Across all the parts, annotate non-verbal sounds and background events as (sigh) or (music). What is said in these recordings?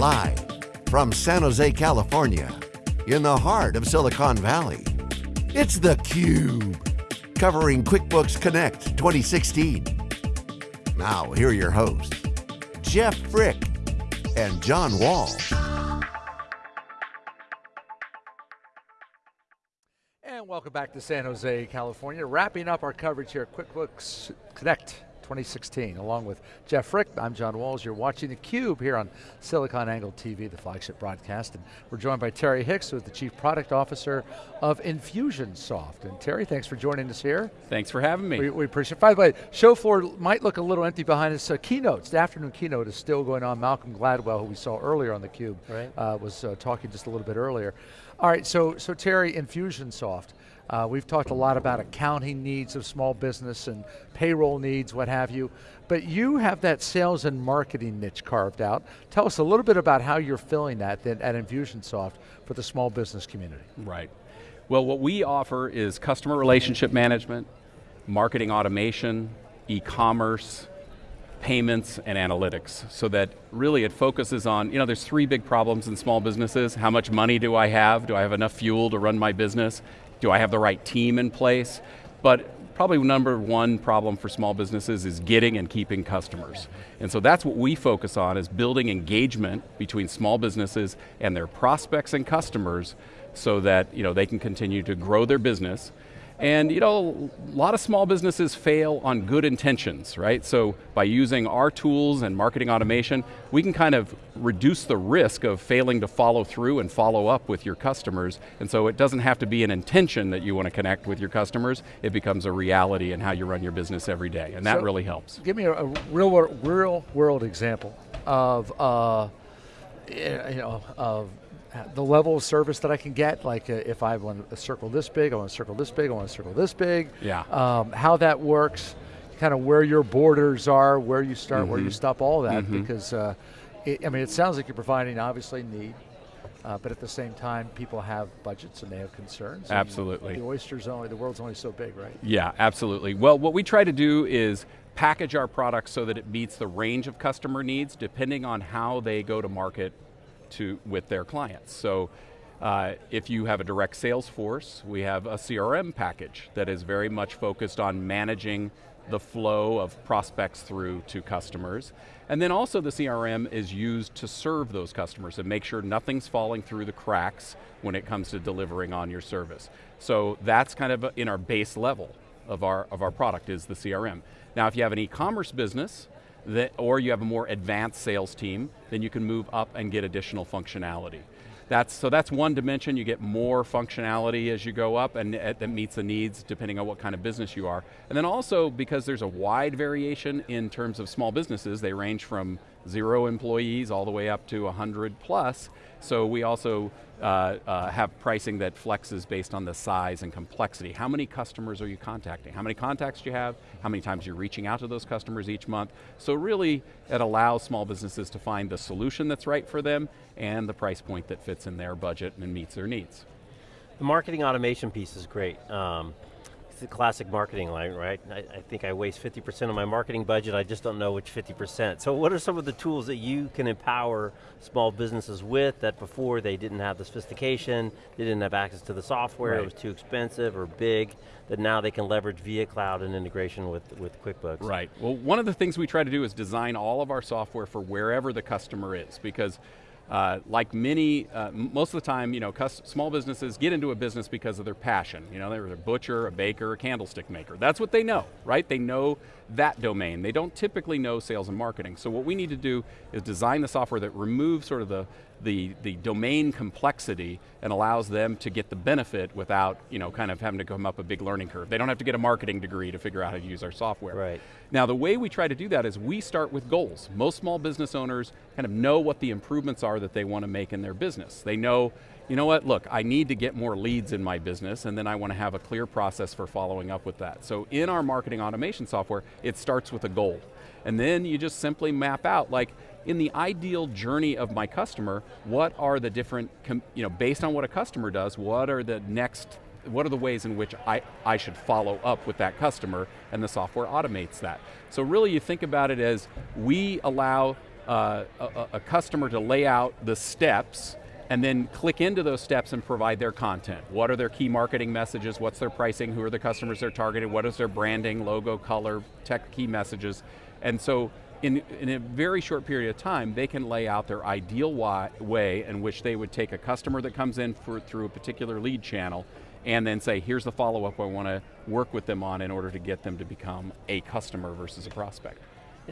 Live from San Jose, California, in the heart of Silicon Valley, it's theCUBE, covering QuickBooks Connect 2016. Now, here are your hosts, Jeff Frick and John Walls. And welcome back to San Jose, California. Wrapping up our coverage here at QuickBooks Connect 2016. Along with Jeff Frick, I'm John Walls. You're watching theCUBE here on SiliconANGLE TV, the flagship broadcast. And we're joined by Terry Hicks, who's the Chief Product Officer of Infusionsoft. And Terry, thanks for joining us here. Thanks for having me. We, we appreciate it. By the way, show floor might look a little empty behind us. Uh, keynotes, the afternoon keynote is still going on. Malcolm Gladwell, who we saw earlier on theCUBE, right. uh, was uh, talking just a little bit earlier. All right, so, so Terry, Infusionsoft. Uh, we've talked a lot about accounting needs of small business and payroll needs, what have you, but you have that sales and marketing niche carved out. Tell us a little bit about how you're filling that at Infusionsoft for the small business community. Right. Well, what we offer is customer relationship management, marketing automation, e-commerce, payments and analytics so that really it focuses on, you know, there's three big problems in small businesses. How much money do I have? Do I have enough fuel to run my business? Do I have the right team in place? But probably number one problem for small businesses is getting and keeping customers. And so that's what we focus on is building engagement between small businesses and their prospects and customers so that you know, they can continue to grow their business and you know, a lot of small businesses fail on good intentions, right? So by using our tools and marketing automation, we can kind of reduce the risk of failing to follow through and follow up with your customers. And so it doesn't have to be an intention that you want to connect with your customers, it becomes a reality in how you run your business every day, and that so really helps. Give me a, a, real, real world example of, uh, you know, of the level of service that I can get, like uh, if I want a circle this big, I want a circle this big, I want a circle this big. Yeah. Um, how that works, kind of where your borders are, where you start, mm -hmm. where you mm-hmm. stop, all that, mm -hmm. because uh, it, I mean, it sounds like you're providing obviously need, uh, but at the same time, people have budgets and they have concerns. Absolutely. The oyster's only, the world's only so big, right? Yeah, absolutely. Well, what we try to do is package our products so that it meets the range of customer needs depending on how they go to market to, with their clients. So uh, if you have a direct sales force, we have a CRM package that is very much focused on managing the flow of prospects through to customers. And then also the CRM is used to serve those customers and make sure nothing's falling through the cracks when it comes to delivering on your service. So that's kind of in our base level of our, of our product is the CRM. Now if you have an e-commerce business, that, or you have a more advanced sales team, then you can move up and get additional functionality. That's, so that's one dimension, you get more functionality as you go up and uh, that meets the needs depending on what kind of business you are. And then also, because there's a wide variation in terms of small businesses, they range from zero employees all the way up to 100 plus, so we also uh, uh, have pricing that flexes based on the size and complexity. How many customers are you contacting? How many contacts do you have? How many times you're reaching out to those customers each month? So really, it allows small businesses to find the solution that's right for them and the price point that fits in their budget and meets their needs. The marketing automation piece is great. Um, the classic marketing line, right? I, I think I waste 50% of my marketing budget, I just don't know which 50%. So what are some of the tools that you can empower small businesses with that before they didn't have the sophistication, they didn't have access to the software, right. it was too expensive or big, that now they can leverage via cloud and integration with, with QuickBooks? Right, well one of the things we try to do is design all of our software for wherever the customer is, because uh, like many, uh, most of the time, you know, small businesses get into a business because of their passion. You know, they're a butcher, a baker, a candlestick maker. That's what they know, right? They know that domain. They don't typically know sales and marketing. So what we need to do is design the software that removes sort of the, the, the domain complexity and allows them to get the benefit without, you know, kind of having to come up a big learning curve. They don't have to get a marketing degree to figure out how to use our software. Right. Now the way we try to do that is we start with goals. Most small business owners kind of know what the improvements are that they want to make in their business. They know, you know what, look, I need to get more leads in my business and then I want to have a clear process for following up with that. So in our marketing automation software, it starts with a goal. And then you just simply map out, like, in the ideal journey of my customer, what are the different, you know, based on what a customer does, what are the next, what are the ways in which I, I should follow up with that customer, and the software automates that. So really you think about it as, we allow uh, a, a customer to lay out the steps and then click into those steps and provide their content. What are their key marketing messages? What's their pricing? Who are the customers they're targeting? What is their branding, logo, color, tech key messages? And so in, in a very short period of time, they can lay out their ideal way in which they would take a customer that comes in for, through a particular lead channel and then say, here's the follow-up I want to work with them on in order to get them to become a customer versus a prospect.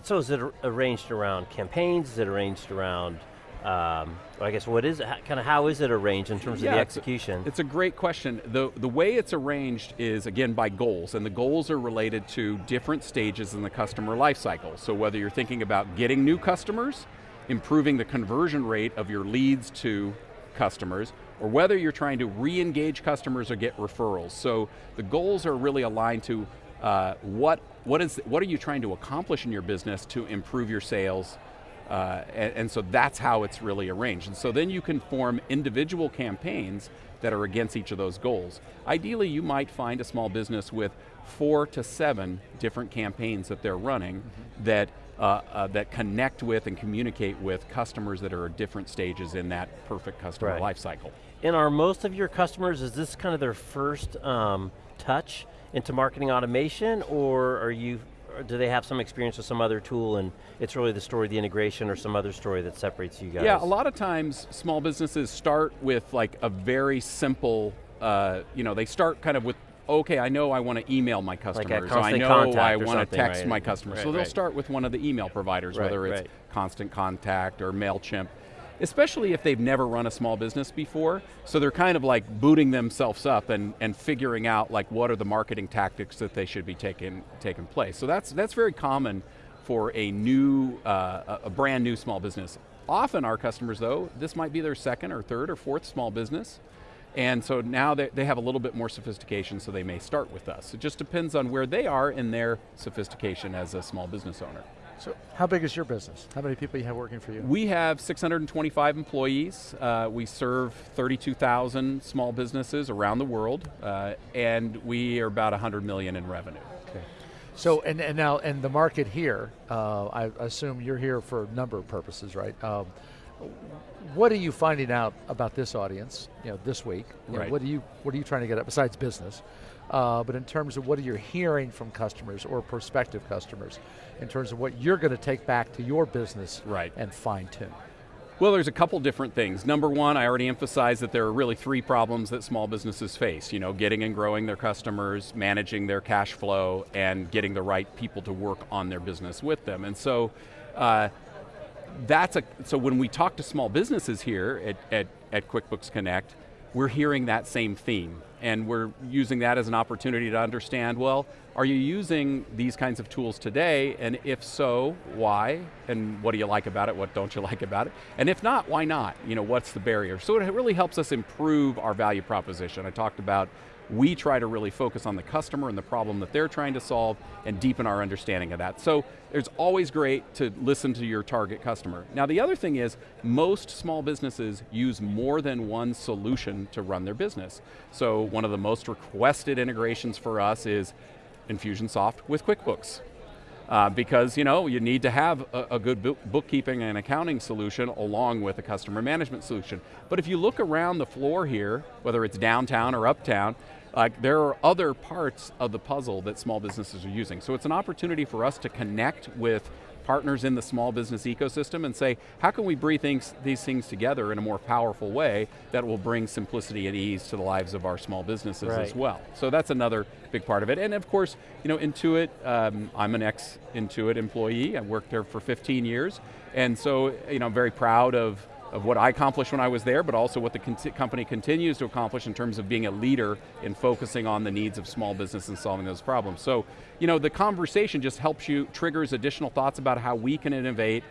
So is it arranged around campaigns? Is it arranged around um, I guess what is kind of how is it arranged in terms yeah, of the execution? It's a, it's a, great question. The, the way it's arranged is again by goals, and the goals are related to different stages in the customer lifecycle. So whether you're thinking about getting new customers, improving the conversion rate of your leads to customers, or whether you're trying to re-engage customers or get referrals. So the goals are really aligned to uh, what, what, is, what are you trying to accomplish in your business to improve your sales, uh, and, and, so that's how it's really arranged. And so then you can form individual campaigns that are against each of those goals. Ideally, you might find a small business with four to seven different campaigns that they're running mm -hmm. that, uh, uh, that connect with and communicate with customers that are at different stages in that perfect customer right. life cycle. And are most of your customers, is this kind of their first um, touch into marketing automation, or are you do they have some experience with some other tool and it's really the story of the integration or some other story that separates you guys? Yeah, a lot of times small businesses start with like a very simple, uh, you know, they start kind of with okay, I know I want to email my customers. Like I know I want to text right? my customers. Right, so they'll right. start with one of the email providers, whether it's Constant Contact or MailChimp especially if they've never run a small business before. So they're kind of like booting themselves up and, and figuring out like what are the marketing tactics that they should be taking, taking place. So that's, that's very common for a new, uh, a brand new small business. Often our customers though, this might be their second or third or fourth small business. And so now they, they have a little bit more sophistication so they may start with us. It just depends on where they are in their sophistication as a small business owner. So how big is your business? How many people you have working for you? We have 625 employees. Uh, we serve 32,000 small businesses around the world, uh, and we are about 100 million in revenue. Okay. So, and, and now, and the market here, uh, I assume you're here for a number of purposes, right? Um, what are you finding out about this audience, you know, this week? You right. Know, what are you What are you trying to get at besides business? Uh, but in terms of what are you hearing from customers or prospective customers, in terms of what you're going to take back to your business right. and fine tune. Well, there's a couple different things. Number one, I already emphasized that there are really three problems that small businesses face. You know, getting and growing their customers, managing their cash flow, and getting the right people to work on their business with them. And so, uh, that's a, so when we talk to small businesses here at, at, at QuickBooks Connect, we're hearing that same theme. And we're using that as an opportunity to understand, well, are you using these kinds of tools today? And if so, why? And what do you like about it? What don't you (laughs) like about it? And if not, why not? You know, what's the barrier? So it really helps us improve our value proposition. I talked about we try to really focus on the customer and the problem that they're trying to solve and deepen our understanding of that. So it's always great to listen to your target customer. Now the other thing is, most small businesses use more than one solution to run their business. So one of the most requested integrations for us is Infusionsoft with QuickBooks. Uh, because you know you need to have a, a, good bookkeeping and accounting solution along with a customer management solution. But if you look around the floor here, whether it's downtown or uptown, like there are other parts of the puzzle that small businesses are using. So it's an opportunity for us to connect with partners in the small business ecosystem and say, how can we bring things, these things together in a more powerful way that will bring simplicity and ease to the lives of our small businesses right. as well. So that's another big part of it. And of course, you know, Intuit, um, I'm an ex-Intuit employee, I worked there for 15 years, and so, you know, I'm very proud of of what I accomplished when I was there, but also what the company continues to accomplish in terms of being a leader in focusing on the needs of small business and solving those problems. So, you know, the conversation just helps you, triggers additional thoughts about how we can innovate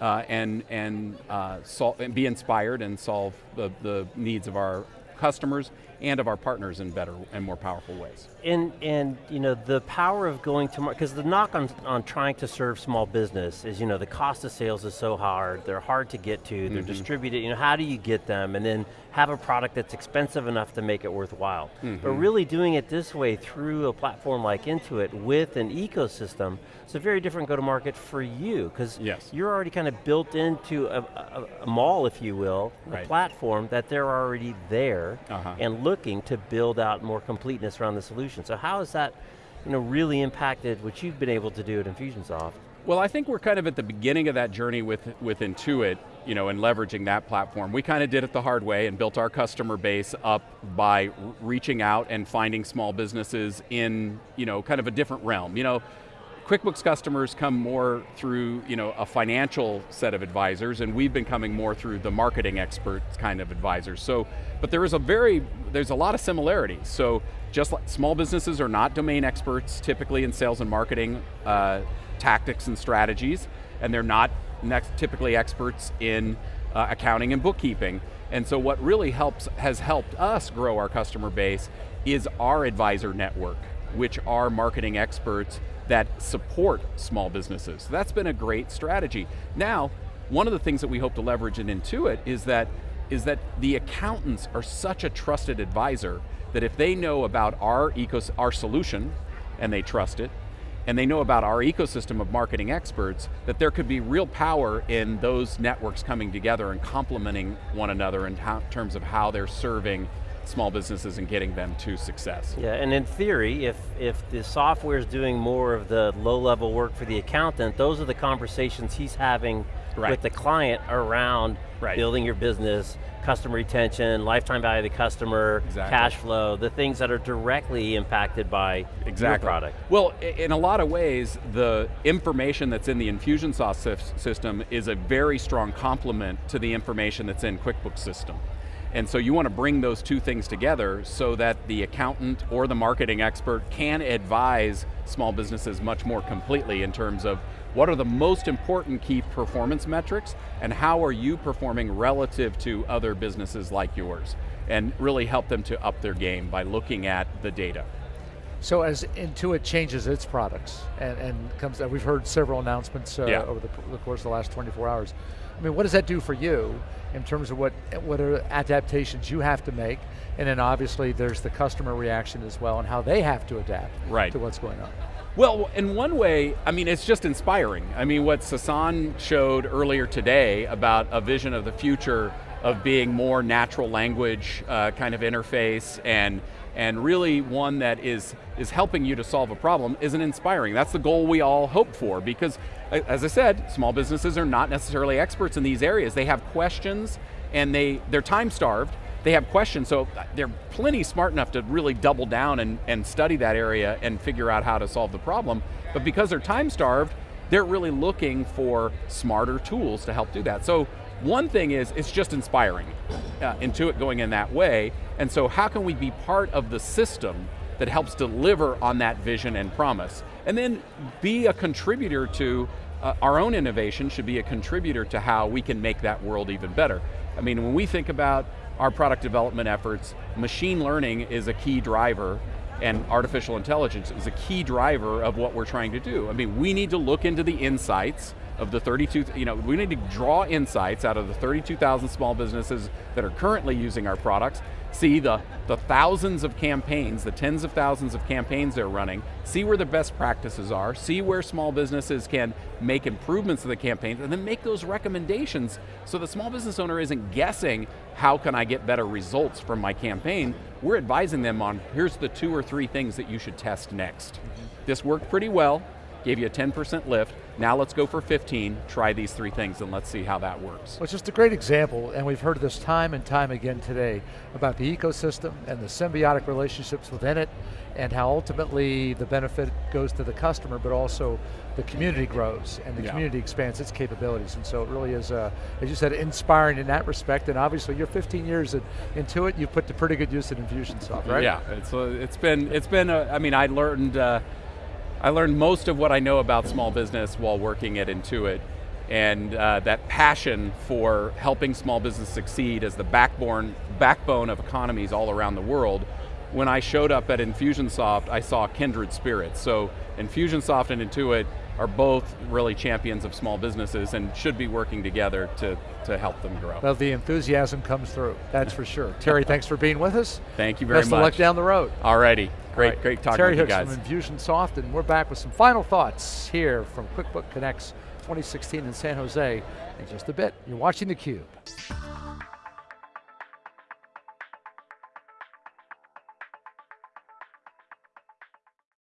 uh, and, and, uh, and be inspired and solve the, the needs of our customers and of our partners in better and more powerful ways. And, and you know, the power of going to market, because the knock on, on trying to serve small business is, you know, the cost of sales is so hard, they're hard to get to, they're mm -hmm. distributed, you know, how do you get them? And then have a product that's expensive enough to make it worthwhile. Mm -hmm. But really doing it this way through a platform like Intuit with an ecosystem, it's a very different go-to-market for you, because yes. you're already kind of built into a, a, a mall, if you will, right. a platform that they're already there uh -huh. and looking to build out more completeness around the solution. So how has that you know, really impacted what you've been able to do at Infusionsoft? Well, I think we're kind of at the beginning of that journey with, with Intuit, you know, and leveraging that platform. We kind of did it the hard way and built our customer base up by reaching out and finding small businesses in, you know, kind of a different realm. You know, QuickBooks customers come more through you know, a financial set of advisors and we've been coming more through the marketing experts kind of advisors. So, but there is a very, there's a lot of similarities. So just like small businesses are not domain experts typically in sales and marketing uh, tactics and strategies and they're not typically experts in uh, accounting and bookkeeping. And so what really helps, has helped us grow our customer base is our advisor network, which are marketing experts that support small businesses. So that's been a great strategy. Now, one of the things that we hope to leverage in Intuit is that, is that the accountants are such a trusted advisor that if they know about our, ecos our solution, and they trust it, and they know about our ecosystem of marketing experts, that there could be real power in those networks coming together and complementing one another in terms of how they're serving small businesses and getting them to success. Yeah, and in theory, if, if the software is doing more of the low-level work for the accountant, those are the conversations he's having right. with the client around right. building your business, customer retention, lifetime value of the customer, exactly. cash flow, the things that are directly impacted by exactly. your product. Well, in a lot of ways, the information that's in the Infusionsoft system is a very strong complement to the information that's in QuickBooks system. And so you want to bring those two things together so that the accountant or the marketing expert can advise small businesses much more completely in terms of what are the most important key performance metrics and how are you performing relative to other businesses like yours? And really help them to up their game by looking at the data. So as Intuit changes its products and, and comes, we've heard several announcements uh, yeah. over the, the, course of the last 24 hours. I mean, what does that do for you in terms of what, what are adaptations you have to make? And then obviously there's the customer reaction as well and how they have to adapt right. to what's going on. Well, in one way, I mean, it's just inspiring. I mean, what Sasan showed earlier today about a vision of the future of being more natural language uh, kind of interface and and really one that is, is helping you to solve a problem isn't inspiring. That's the goal we all hope for because, as I said, small businesses are not necessarily experts in these areas. They have questions and they, they're time starved, they have questions, so uh, they're plenty smart enough to really double down and, and study that area and figure out how to solve the problem. But because they're time starved, they're really looking for smarter tools to help do that. So one thing is, it's just inspiring, uh, Intuit going in that way, and so how can we be part of the system that helps deliver on that vision and promise? And then be a contributor to, uh, our own innovation should be a contributor to how we can make that world even better. I mean, when we think about our product development efforts, machine learning is a key driver and artificial intelligence is a key driver of what we're trying to do. I mean, we need to look into the insights of the 32, you know, we need to draw insights out of the 32,000 small businesses that are currently using our products, see the, the thousands of campaigns, the tens of thousands of campaigns they're running, see where the best practices are, see where small businesses can make improvements to the campaigns, and then make those recommendations so the small business owner isn't guessing, how can I get better results from my campaign? We're advising them on, here's the two or three things that you should test next. Mm -hmm. This worked pretty well, gave you a 10% lift, now let's go for 15, try these three things and let's see how that works. Well, it's just a great example, and we've heard this time and time again today, about the ecosystem and the symbiotic relationships within it, and how ultimately the benefit goes to the customer, but also the community grows, and the yeah. community expands its capabilities, and so it really is, uh, as you said, inspiring in that respect, and obviously you're 15 years into it, you've put to pretty good use in Infusionsoft, right? Yeah, it's, uh, it's been, it's been a, I mean, I learned, uh, I learned most of what I know about small business while working at Intuit and uh, that passion for helping small business succeed as the backbone, backbone of economies all around the world, when I showed up at Infusionsoft, I saw kindred spirits. So Infusionsoft and Intuit are both really champions of small businesses and should be working together to, to help them grow. Well, the enthusiasm comes through, that's for sure. Terry, (laughs) thanks for being with us. Thank you very Best much. Best of luck down the road. Alrighty, great, right. great talking Terry with you guys. Terry Hicks from Infusionsoft, and we're back with some final thoughts here from QuickBook Connects 2016 in San Jose in just a bit. You're watching theCUBE.